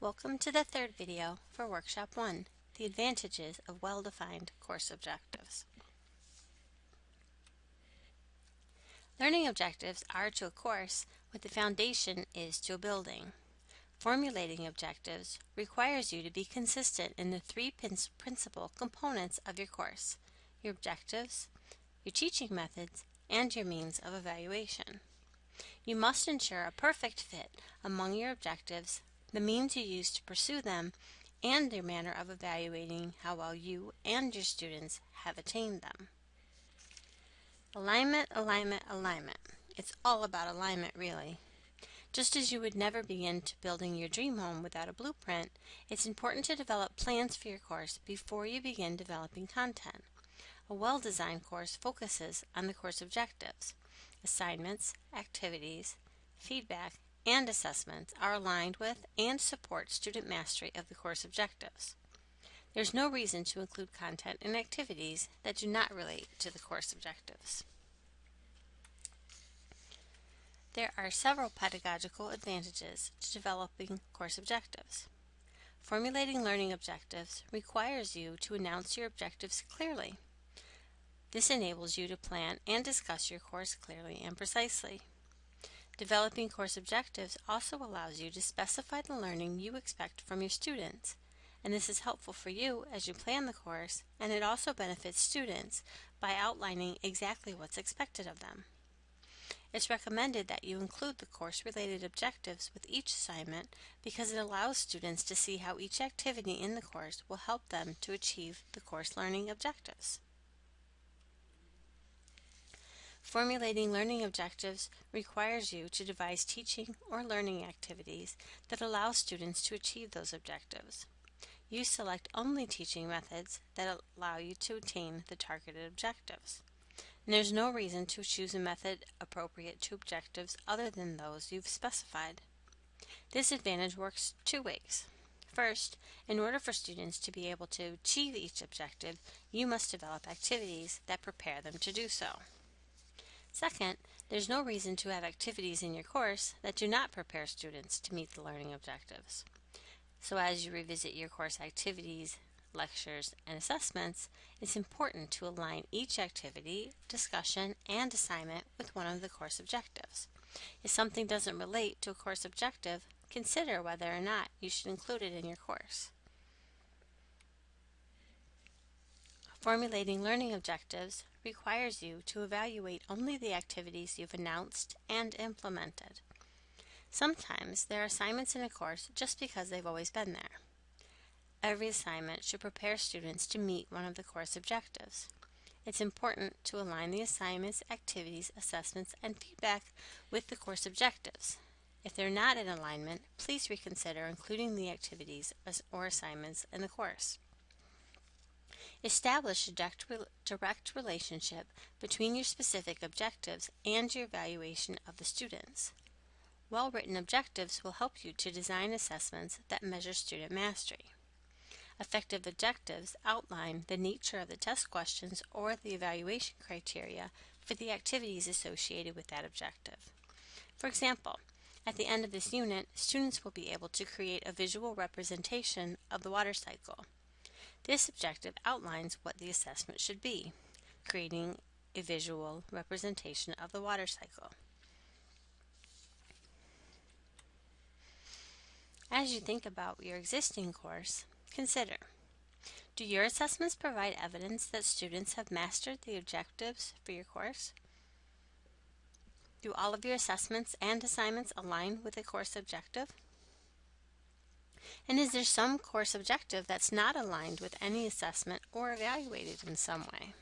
Welcome to the third video for Workshop 1, the advantages of well-defined course objectives. Learning objectives are to a course what the foundation is to a building. Formulating objectives requires you to be consistent in the three principal components of your course, your objectives, your teaching methods, and your means of evaluation. You must ensure a perfect fit among your objectives the means you use to pursue them, and their manner of evaluating how well you and your students have attained them. Alignment, alignment, alignment. It's all about alignment, really. Just as you would never begin to building your dream home without a blueprint, it's important to develop plans for your course before you begin developing content. A well-designed course focuses on the course objectives, assignments, activities, feedback, and assessments are aligned with and support student mastery of the course objectives. There's no reason to include content and activities that do not relate to the course objectives. There are several pedagogical advantages to developing course objectives. Formulating learning objectives requires you to announce your objectives clearly. This enables you to plan and discuss your course clearly and precisely. Developing course objectives also allows you to specify the learning you expect from your students, and this is helpful for you as you plan the course, and it also benefits students by outlining exactly what's expected of them. It's recommended that you include the course-related objectives with each assignment because it allows students to see how each activity in the course will help them to achieve the course learning objectives. Formulating learning objectives requires you to devise teaching or learning activities that allow students to achieve those objectives. You select only teaching methods that allow you to attain the targeted objectives. And there's no reason to choose a method appropriate to objectives other than those you've specified. This advantage works two ways. First, in order for students to be able to achieve each objective, you must develop activities that prepare them to do so. Second, there's no reason to have activities in your course that do not prepare students to meet the learning objectives. So as you revisit your course activities, lectures, and assessments, it's important to align each activity, discussion, and assignment with one of the course objectives. If something doesn't relate to a course objective, consider whether or not you should include it in your course. Formulating learning objectives requires you to evaluate only the activities you've announced and implemented. Sometimes there are assignments in a course just because they've always been there. Every assignment should prepare students to meet one of the course objectives. It's important to align the assignments, activities, assessments, and feedback with the course objectives. If they're not in alignment, please reconsider including the activities or assignments in the course. Establish a direct, direct relationship between your specific objectives and your evaluation of the students. Well-written objectives will help you to design assessments that measure student mastery. Effective objectives outline the nature of the test questions or the evaluation criteria for the activities associated with that objective. For example, at the end of this unit, students will be able to create a visual representation of the water cycle. This objective outlines what the assessment should be, creating a visual representation of the water cycle. As you think about your existing course, consider, do your assessments provide evidence that students have mastered the objectives for your course? Do all of your assessments and assignments align with the course objective? And is there some course objective that's not aligned with any assessment or evaluated in some way?